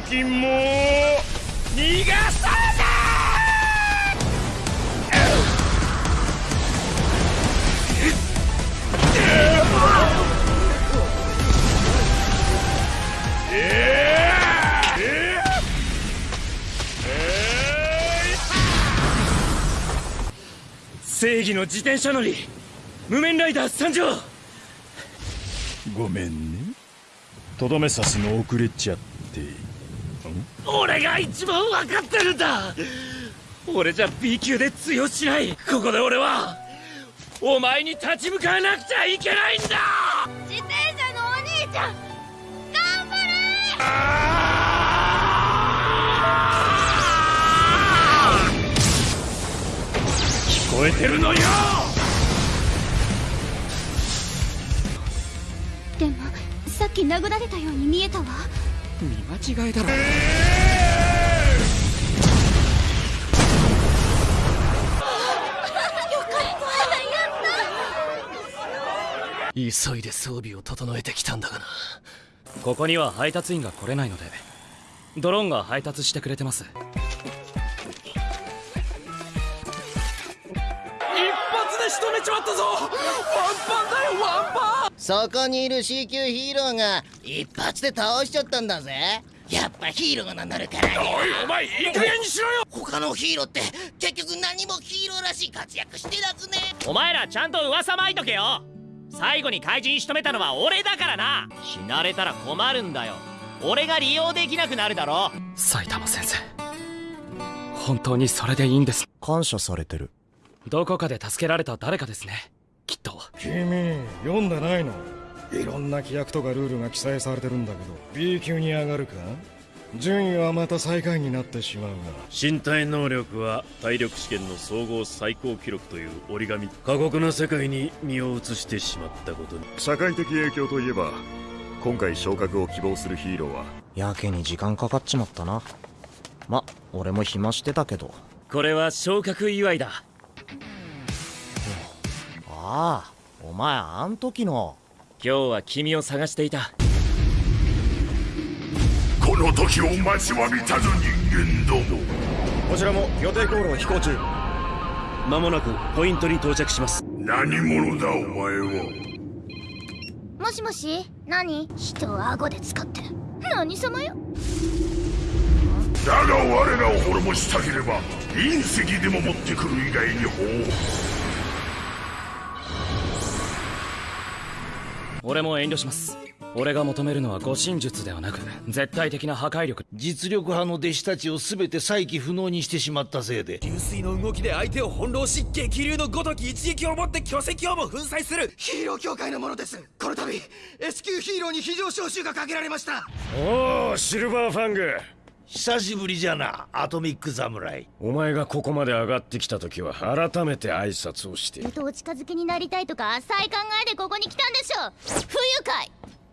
匹も逃がさない正義の自転車乗り。無面ライダー参上。ごめんね。とどめ刺すの遅れちゃって。俺が一番分かってるんだ。俺じゃ B 級で通用しない。ここで俺はお前に立ち向かわなくちゃいけないんだ。自転車のお兄ちゃん頑張れ！聞こえてるのよ！でもさっき殴られたように見えたわ。見間違いだろ急いで装備を整えてきたんだがな。ここには配達員が来れないのでドローンが配達してくれてます。一発で仕留めちまったぞ。ワンパンだよワンパン。そこにいる C 級ヒーローが一発で倒しちゃったんだぜ。やっぱヒーローが名乗るからにおいお前いい加減にしろよ。他のヒーローって結局何もヒーローらしい活躍してなくね。お前らちゃんと噂まいとけよ最後に怪人仕留めたのは俺だからな。死なれたら困るんだよ。俺が利用できなくなるだろ。埼玉先生本当にそれでいいんです？感謝されてる。どこかで助けられた誰かですね。きっと。君読んでないの？いろんな規約とかルールが記載されてるんだけど B 級に上がるか？順位はまた最下位になってしまうが。身体能力は体力試験の総合最高記録という折り紙。過酷な世界に身を移してしまったことに。社会的影響といえば今回昇格を希望するヒーローは。やけに時間かかっちまったな。ま俺も暇してたけど。これは昇格祝いだ。ああお前あん時の。今日は君を探していた。この時を待ちわびたぞ人間ども。こちらも予定航路飛行中。間もなくポイントに到着します。何者だお前は？もしもし？何？人を顎で使って何様よ？だが我らを滅ぼしたければ隕石でも持ってくる以外に方俺も遠慮します俺が求めるのは護身術ではなく絶対的な破壊力。実力派の弟子たちを全て再起不能にしてしまったせいで。流水の動きで相手を翻弄し激流のごとき一撃をもって巨石をも粉砕する。ヒーロー協会のものです。この度 S 級ヒーローに非常招集がかけられました。おおシルバーファング。久しぶりじゃなアトミック侍。お前がここまで上がってきた時は改めて挨拶をして。ずっとお近づきになりたいとか浅い考えでここに来たんでしょ不愉快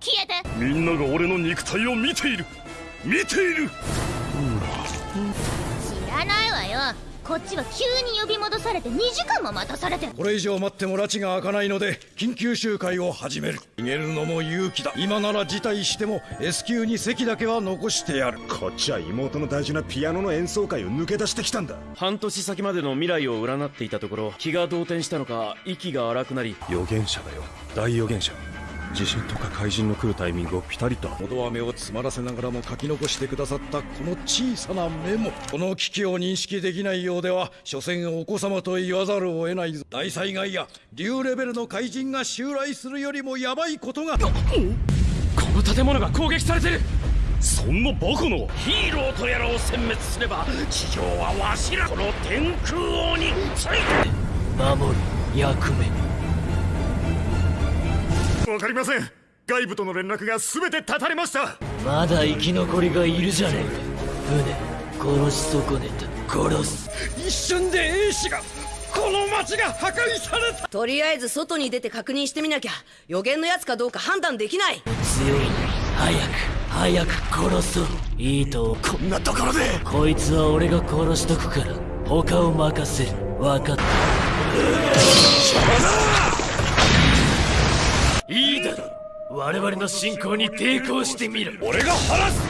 消えて。みんなが俺の肉体を見ている。見ている、知らないわよ。こっちは急に呼び戻されて2時間も待たされてこれ以上待っても拉致が開かないので緊急集会を始める。逃げるのも勇気だ。今なら辞退しても S 級に席だけは残してやる。こっちは妹の大事なピアノの演奏会を抜け出してきたんだ。半年先までの未来を占っていたところ気が動転したのか息が荒くなり預言者だよ。大預言者地震とか怪人の来るタイミングをピタリとのど飴を詰まらせながらも書き残してくださったこの小さなメモこの危機を認識できないようでは所詮お子様と言わざるを得ないぞ。大災害や竜レベルの怪人が襲来するよりもヤバいことが。この建物が攻撃されてる。そんなバカな。ヒーローとやらを殲滅すれば地上はわしらこの天空王について。守る役目わかりません。外部との連絡が全て断たれました。まだ生き残りがいるじゃねえ。か船殺し損ねた。殺す。一瞬で兵士がこの町が破壊された。とりあえず外に出て確認してみなきゃ。予言のやつかどうか判断できない。強い早く早く殺そう。いいとこんなところで。こいつは俺が殺しとくから他を任せる。分かった 我々の侵攻に抵抗してみろ俺が晴らす。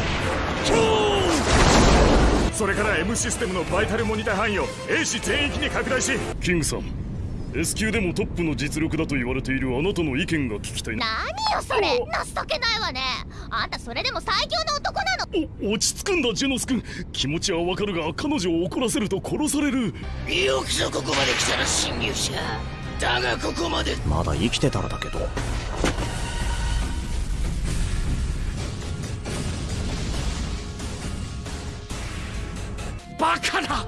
それから M システムのバイタルモニター範囲を A 市全域に拡大し。キングさん S 級でもトップの実力だと言われているあなたの意見が聞きたいな。何よそれ。情けないわね。あんたそれでも最強の男なの。お落ち着くんだジェノス君。気持ちはわかるが彼女を怒らせると殺される。よくぞここまで来たら侵入者。だがここまで。まだ生きてたらだけどバカな。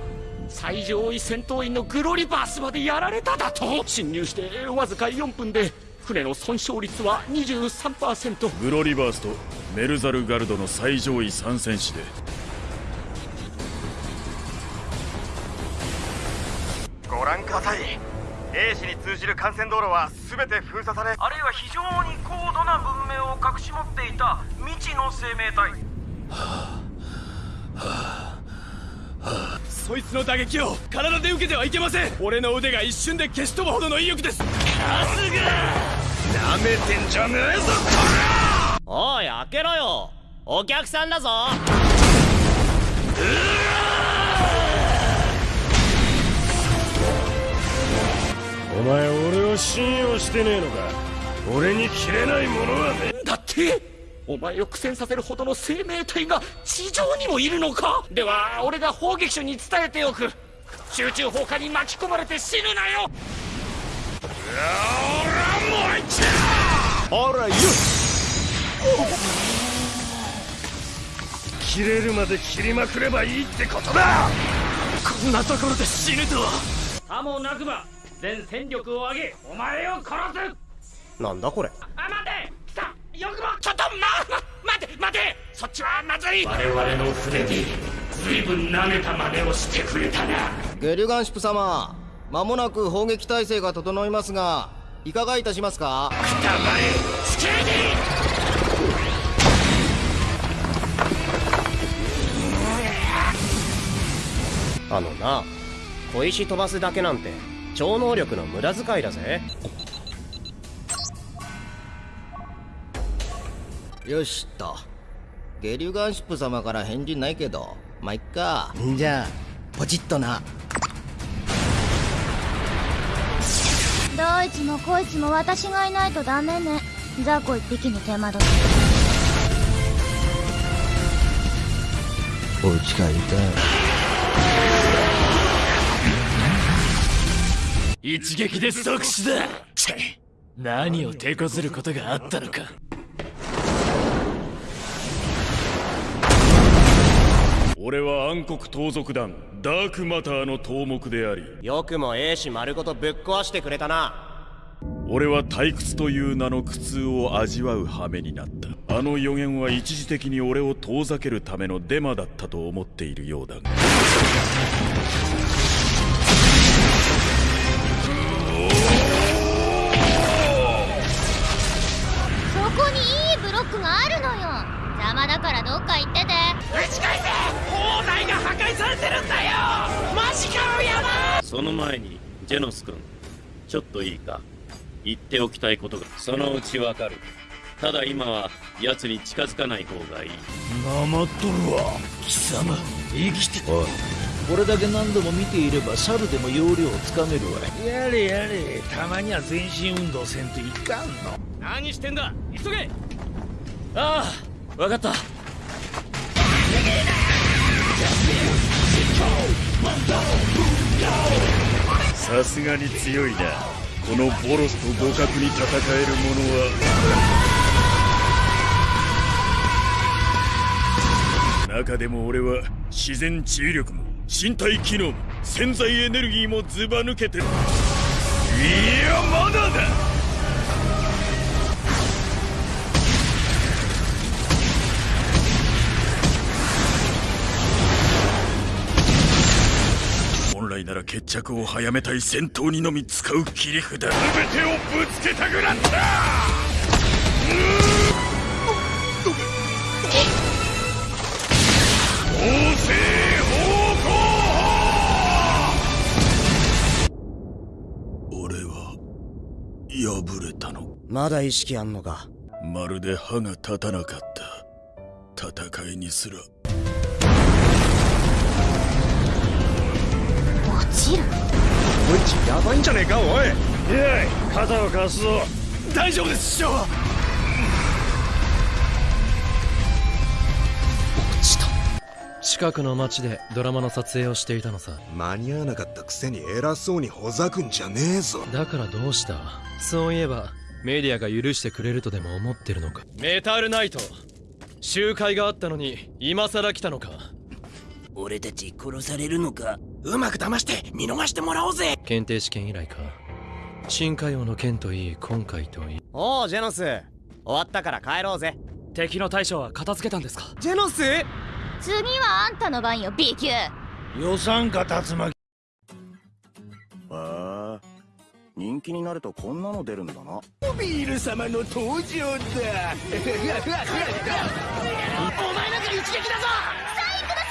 最上位戦闘員のグロリバースまでやられただと。侵入してわずか4分で船の損傷率は23%グロリバースとメルザルガルドの最上位3戦士で。ご覧ください。A 市に通じる幹線道路は全て封鎖されあるいは非常に高度な文明を隠し持っていた未知の生命体そいつの打撃を体で受けてはいけません。俺の腕が一瞬で消し飛ぶほどの威力です。さすがなめてんじゃねえぞおい開けろよ。お客さんだぞ。お前俺を信用してねえのか？俺に切れないものはねだってお前を苦戦させるほどの生命体が地上にもいるのか？では俺が砲撃手に伝えておく。集中砲火に巻き込まれて死ぬなよ！俺はもう一ほら！よ切れるまで切りまくればいいってことだ！こんなところで死ぬとは！さもなくば全戦力を上げお前を殺す！なんだこれ？あ待てよくもちょっとま待て待てそっちはまずい。我々の船で随分舐めた真似をしてくれたな。ゲリュガンシップ様間もなく砲撃態勢が整いますがいかがいたしますか？黙れスケーディあのな小石飛ばすだけなんて超能力の無駄遣いだぜよしっと。ゲリュガンシップ様から返事ないけど。まあいっか。じゃあポチッとな。どいつもこいつも私がいないとダメね。雑魚一匹に手間取って。お家帰りたい。一撃で即死だ。何を手こずることがあったのか俺は暗黒盗賊団ダークマターの頭目であり。よくも A 氏丸ごとぶっ壊してくれたな。俺は退屈という名の苦痛を味わう羽目になった。あの予言は一時的に俺を遠ざけるためのデマだったと思っているようだが。そこにいいブロックがあるのよ邪魔だからどっか行ってて。打ち返せ砲台が破壊されてるんだよ。マジかよやばその前にジェノス君ちょっといいか？言っておきたいことが。そのうちわかる。ただ今は奴に近づかない方がいい。なまっとるわ貴様。生きておい。これだけ何度も見ていれば猿でも要領をつかめるわやれやれたまには全身運動せんといかんの。何してんだ？急げ！ああ分かった。さすがに強いな。このボロスと互角に戦える者は。中でも俺は自然治癒力も身体機能も潜在エネルギーもずば抜けてる。いやまだだ。決着を早めたい戦闘にのみ使う切り札。全てをぶつけたくなった！王政俺は敗れたの。まだ意識あんのか。まるで歯が立たなかった。戦いにすらちるこいつやばいんじゃねえかおい。いやい肩を貸すぞ。大丈夫です師匠近くの町でドラマの撮影をしていたのさ。間に合わなかったくせに偉そうにほざくんじゃねえぞ。だからどうした？そういえばメディアが許してくれるとでも思ってるのか？メタルナイト。集会があったのに今さら来たのか？俺たち殺されるのか？うまく騙して見逃してもらおうぜ。検定試験以来か。深海王の件といい今回といい。おうジェノス。終わったから帰ろうぜ。敵の大将は片付けたんですか？ジェノス？次はあんたの番よ B 級。予算か竜巻。へえ。人気になるとこんなの出るんだな。ビール様の登場だ。お前なんか一撃だぞ。サインくださ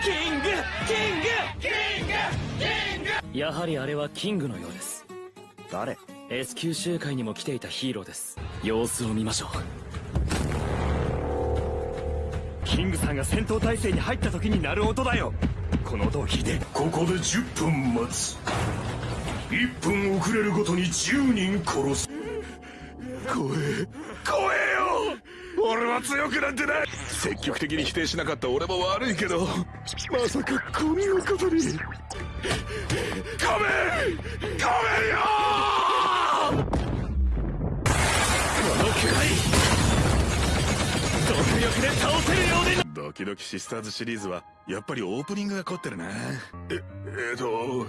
いキングキングキングやはりあれはキングのようです。誰？S 級集会にも来ていたヒーローです。様子を見ましょう。キングさんが戦闘態勢に入った時に鳴る音だよ。この音を聞いて。ここで10分待つ。1分遅れるごとに10人殺す。怖え。怖えよ。俺は強くなんてない。積極的に否定しなかった。俺も悪いけど。まさかこんなことにごめんごめんよこのくらい独力で倒せるようにドキドキシスターズシリーズはやっぱりオープニングが凝ってるな。ええーと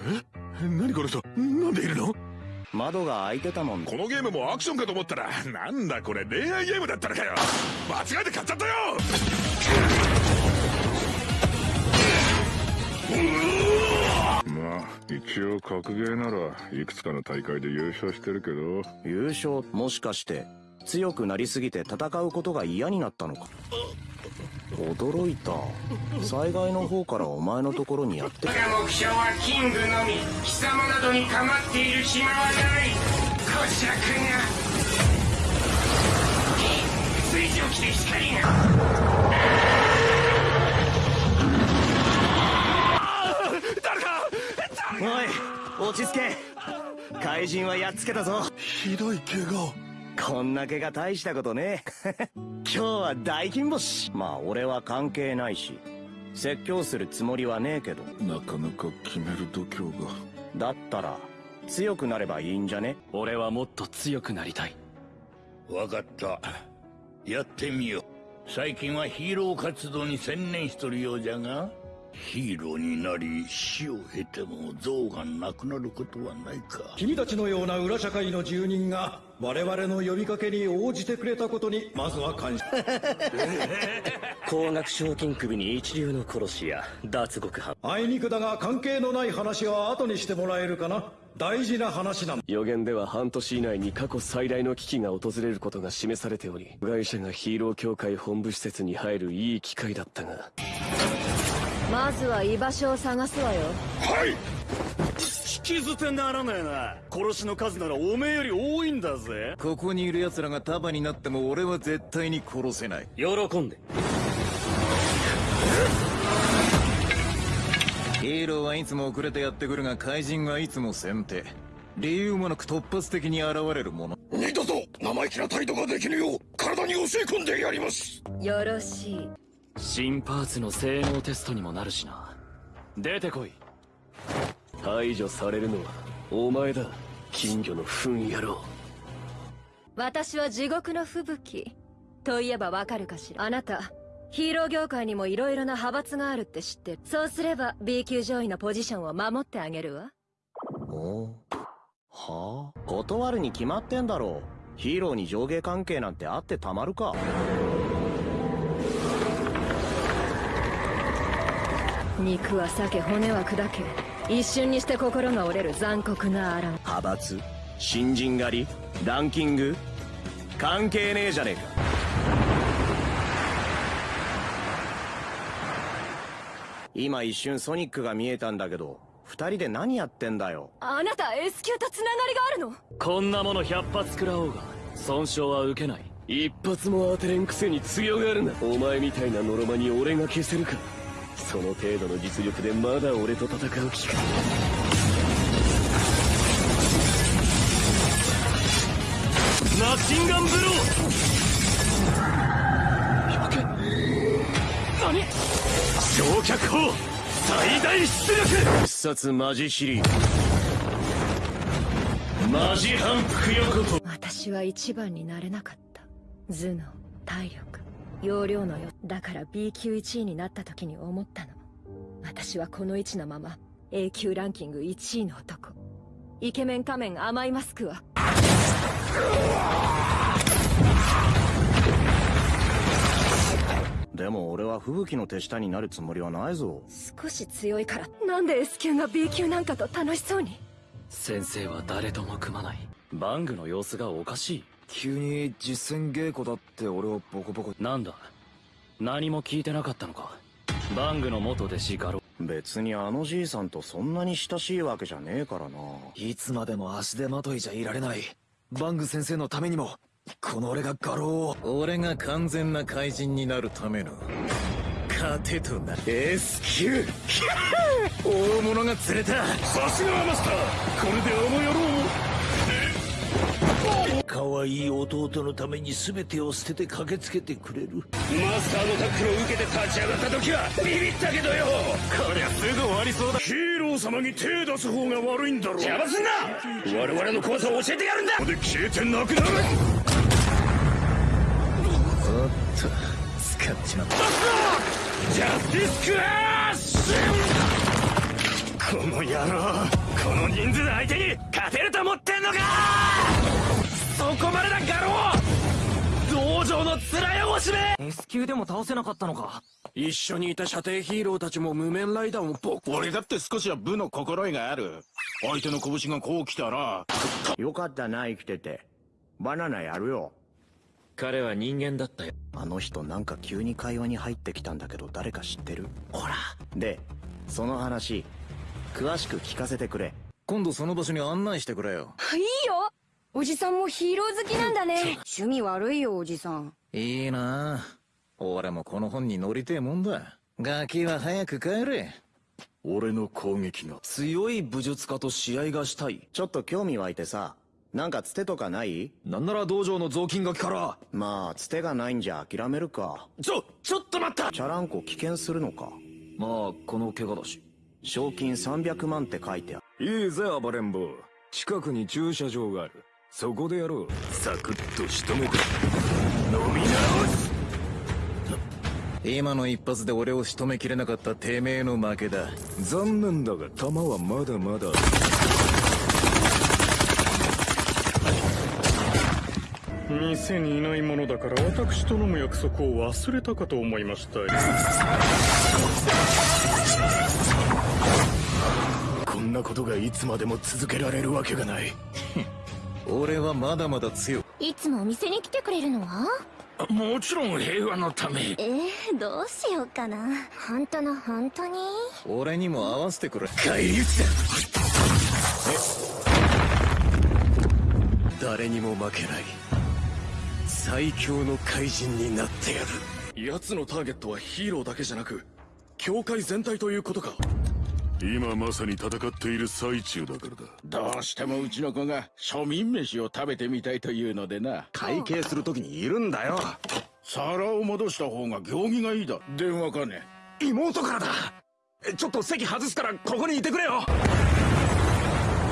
え何この人？なんでいるの？窓が開いてたもん。このゲームもアクションかと思ったらなんだこれ？恋愛ゲームだったのかよ。間違えて買っちゃったよ。まあ一応格ゲーならいくつかの大会で優勝してるけど。優勝もしかして強くなりすぎて戦うことが嫌になったのか。驚いた。災害の方からお前のところにやってきた。目標はキングのみ貴様などに構っている暇はない。小尺が。水蒸気で光がおい落ち着け。怪人はやっつけたぞ。ひどい怪我こんな怪我大したことね。今日は大金星。まあ俺は関係ないし。説教するつもりはねえけど。なかなか決める度胸が。だったら強くなればいいんじゃね？俺はもっと強くなりたい。分かった。やってみよう。最近はヒーロー活動に専念しとるようじゃがヒーローになり死を経ても像がなくなることはないか。君たちのような裏社会の住人が我々の呼びかけに応じてくれたことにまずは感謝。高額賞金首に一流の殺し屋脱獄犯。あいにくだが関係のない話は後にしてもらえるかな。大事な話なん予言では半年以内に過去最大の危機が訪れることが示されており部外者がヒーロー協会本部施設に入るいい機会だったがまずは居場所を探すわよ。はい。引き捨てならねえな。殺しの数ならおめえより多いんだぜ。ここにいる奴らが束になっても俺は絶対に殺せない。喜んで。ヒーローはいつも遅れてやってくるが怪人はいつも先手。理由もなく突発的に現れるもの。二度と生意気な態度ができぬよう体に教え込んでやります。よろしい新パーツの性能テストにもなるしな。出てこい。排除されるのはお前だ。金魚の糞野郎。私は地獄の吹雪。といえばわかるかしら。あなたヒーロー業界にも色々な派閥があるって知ってるそうすれば B 級上位のポジションを守ってあげるわ。お？は？あ断るに決まってんだろう。ヒーローに上下関係なんてあってたまるか肉は裂け骨は砕け一瞬にして心が折れる残酷な荒派閥新人狩りランキング？関係ねえじゃねえか。今一瞬ソニックが見えたんだけど二人で何やってんだよ？あなた S 級とつながりがあるの？こんなもの100発食らおうが損傷は受けない。一発も当てれんくせに強がるな。お前みたいなノロマに俺が消せるかその程度の実力。でまだ俺と戦う気かマシンガンブロー何焼却砲最大出力必殺マジシリマジ反復横と私は一番になれなかった。頭脳。体力。容量のよ。だから B 級1位になった時に思ったの。私はこの位置のまま A 級ランキング1位の男。イケメン仮面甘いマスクは。でも俺は吹雪の手下になるつもりはないぞ。少し強いから。なんで S 級が B 級なんかと楽しそうに？先生は誰とも組まない。バングの様子がおかしい急に実戦稽古だって俺をボコボコ。なんだ？何も聞いてなかったのか。バングの元弟子ガロ。別にあのじいさんとそんなに親しいわけじゃねえからな。いつまでも足手まといじゃいられない。バング先生のためにも。この俺が画廊を。俺が完全な怪人になるための。糧とな S 級大物が釣れた。さすがはマスター。これであの野郎可愛い弟のために全てを捨てて駆けつけてくれる。マスターのタックルを受けて立ち上がった時はビビったけどよ。こりゃすぐ終わりそうだ。ヒーロー様に手出す方が悪いんだろ邪魔すんな。我々の怖さを教えてやるんだ。ここで消えてなくなる。おっと使っちまった。ジャスティスクラッシュ！この野郎この人数相手に勝てると思ってんのかそこまでだガロ道場の面汚しめ S 級でも倒せなかったのか？一緒にいた射程ヒーローたちも無面ライダーもボ俺だって少しは部の心得がある。相手の拳がこう来たら。よかったな生きてて。バナナやるよ。彼は人間だったよ。あの人なんか急に会話に入ってきたんだけど誰か知ってる？ほら。でその話詳しく聞かせてくれ。今度その場所に案内してくれよ。いいよおじさんもヒーロー好きなんだね。趣味悪いよおじさん。いいな。俺もこの本に乗りてえもんだ。ガキは早く帰れ。俺の攻撃が強い武術家と試合がしたい。ちょっと興味湧いてさなんかつてとかない？なんなら道場の雑巾がきから。まあつてがないんじゃ諦めるか。ちょちょっと待った！チャランコ危険するのか。まあこの怪我だし。賞金300万って書いてある。いいぜ暴れん坊。近くに駐車場があるそこでやろう。サクッと仕留めて。飲み直す今の一発で俺を仕留めきれなかったてめえの負けだ。残念だが弾はまだまだ。店にいないものだから私と飲む約束を忘れたかと思いました。こんなことがいつまでも続けられるわけがない俺はまだまだ強い。つもお店に来てくれるのは？もちろん平和のため。えー、どうしようかな。本当の本当に？俺にも合わせてくれ。返り討ちだ誰にも負けない。最強の怪人になってやる。奴のターゲットはヒーローだけじゃなく教会全体ということか今まさに戦っている最中だからだ。どうしてもうちの子が庶民飯を食べてみたいというのでな。会計する時にいるんだよ。皿を戻した方が行儀がいいだ。電話かね。妹からだ。ちょっと席外すからここにいてくれよ。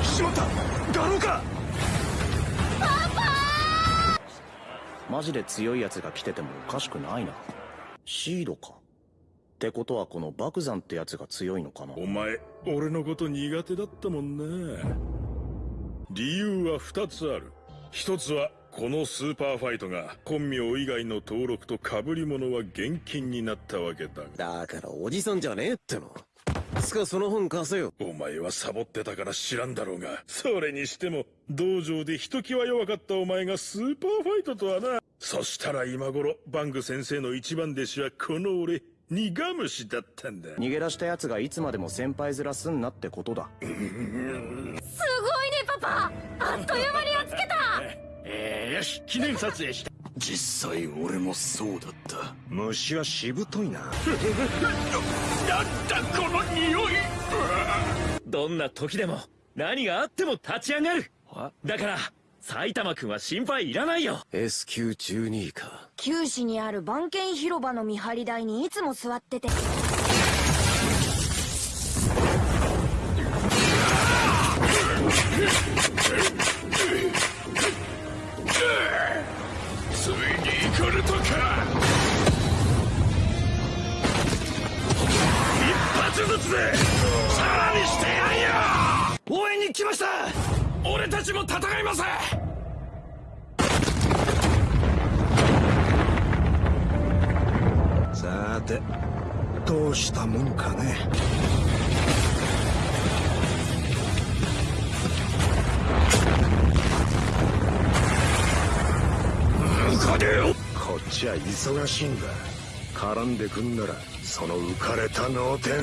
しまった。ガロか。マジで強い奴が来ててもおかしくないな。シードかってことはこの爆山ってやつが強いのかな？お前俺のこと苦手だったもんな理由は2つある。一つはこのスーパーファイトが本名以外の登録と被り物は現金になったわけだだからおじさんじゃねえっての。つかその本貸せよ。お前はサボってたから知らんだろうが。それにしても道場でひときわ弱かったお前がスーパーファイトとはな。そしたら今頃バング先生の一番弟子はこの俺苦虫だったんだ。逃げ出した奴がいつまでも先輩面すんなってことだ。すごいねパパ。あっという間にやっつけた。えー、よし記念撮影した。実際俺もそうだった。虫はしぶといな。なんだこの匂い。どんな時でも何があっても立ち上がる。だから埼玉くんは心配いらないよ。S 級12位か。九市にある番犬広場の見張り台にいつも座っててちは忙しいんだ。絡んでくんならその浮かれた脳天。